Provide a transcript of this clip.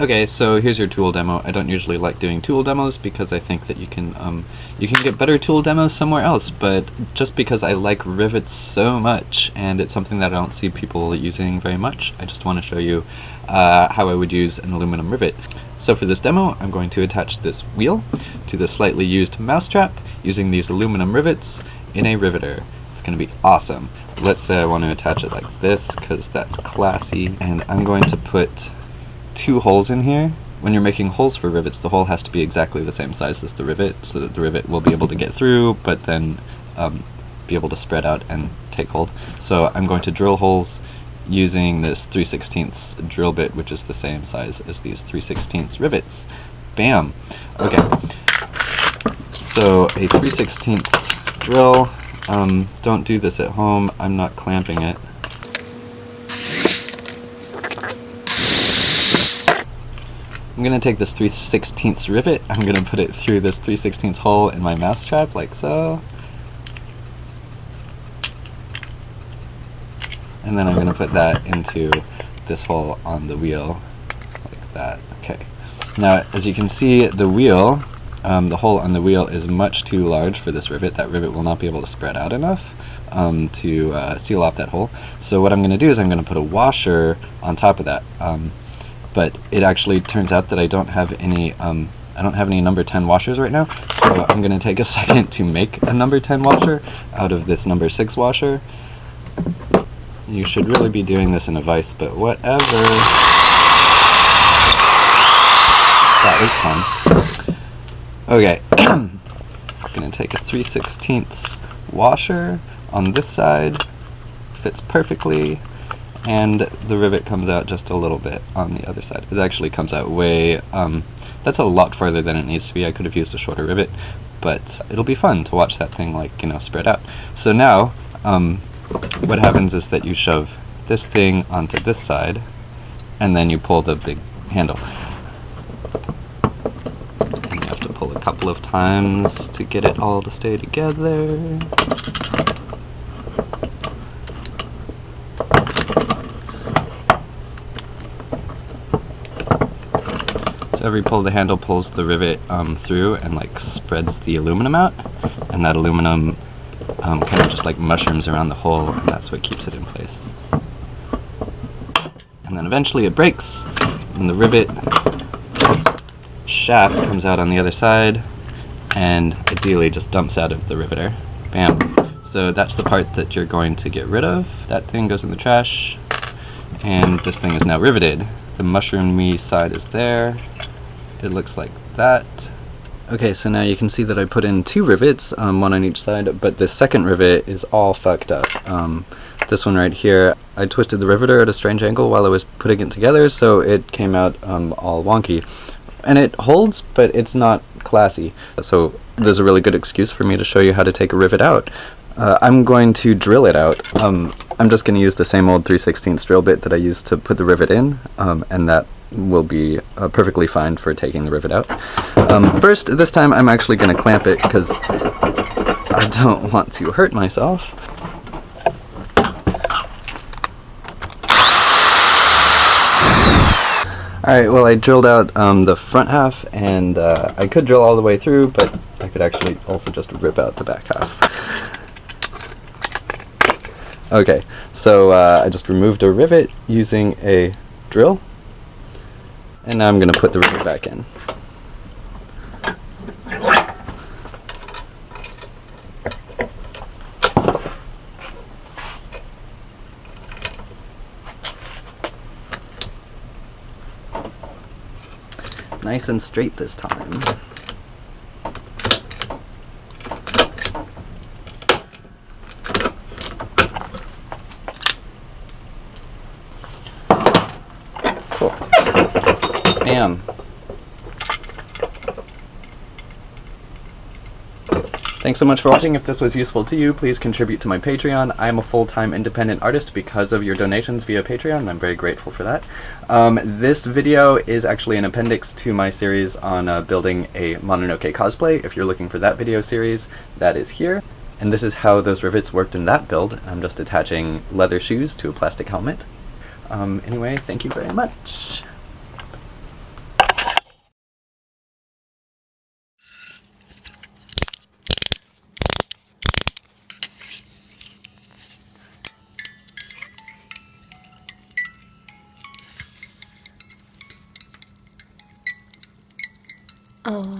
Okay, so here's your tool demo. I don't usually like doing tool demos because I think that you can um, you can get better tool demos somewhere else, but just because I like rivets so much and it's something that I don't see people using very much, I just want to show you uh, how I would use an aluminum rivet. So for this demo, I'm going to attach this wheel to the slightly used mousetrap using these aluminum rivets in a riveter. It's going to be awesome. Let's say I want to attach it like this because that's classy, and I'm going to put two holes in here. When you're making holes for rivets, the hole has to be exactly the same size as the rivet so that the rivet will be able to get through, but then um, be able to spread out and take hold. So I'm going to drill holes using this 3 16 drill bit, which is the same size as these 3 16 rivets. Bam! Okay. So a 3 16 drill, um, don't do this at home, I'm not clamping it. I'm going to take this 3 16 rivet, I'm going to put it through this 3 16 hole in my mousetrap, like so. And then I'm going to put that into this hole on the wheel, like that. Okay. Now, as you can see, the wheel, um, the hole on the wheel is much too large for this rivet. That rivet will not be able to spread out enough um, to uh, seal off that hole. So what I'm going to do is I'm going to put a washer on top of that. Um, but it actually turns out that I don't have any um, I don't have any number 10 washers right now, so I'm going to take a second to make a number 10 washer out of this number 6 washer. You should really be doing this in a vise, but whatever. That was fun. Okay, I'm going to take a 3 16 washer on this side, fits perfectly, and the rivet comes out just a little bit on the other side. It actually comes out way, um, that's a lot farther than it needs to be. I could have used a shorter rivet, but it'll be fun to watch that thing like, you know, spread out. So now, um, what happens is that you shove this thing onto this side, and then you pull the big handle. And you have to pull a couple of times to get it all to stay together. Every pull of the handle pulls the rivet um, through and like spreads the aluminum out, and that aluminum um, kind of just like mushrooms around the hole, and that's what keeps it in place. And then eventually it breaks, and the rivet shaft comes out on the other side, and ideally just dumps out of the riveter. Bam. So that's the part that you're going to get rid of. That thing goes in the trash, and this thing is now riveted. The mushroomy side is there, it looks like that. Okay, so now you can see that I put in two rivets, um, one on each side, but the second rivet is all fucked up. Um, this one right here, I twisted the riveter at a strange angle while I was putting it together, so it came out um, all wonky. And it holds, but it's not classy. So there's a really good excuse for me to show you how to take a rivet out. Uh, I'm going to drill it out. Um, I'm just going to use the same old 3 16 drill bit that I used to put the rivet in, um, and that will be uh, perfectly fine for taking the rivet out. Um, first, this time I'm actually going to clamp it because I don't want to hurt myself. Alright, well I drilled out um, the front half and uh, I could drill all the way through, but I could actually also just rip out the back half. Okay, so uh, I just removed a rivet using a drill and now I'm going to put the rivet back in. Nice and straight this time. Bam. Thanks so much for watching. If this was useful to you, please contribute to my Patreon. I am a full-time independent artist because of your donations via Patreon, and I'm very grateful for that. Um, this video is actually an appendix to my series on uh, building a Mononoke cosplay. If you're looking for that video series, that is here. And this is how those rivets worked in that build. I'm just attaching leather shoes to a plastic helmet. Um, anyway, thank you very much. Oh.